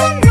Bye.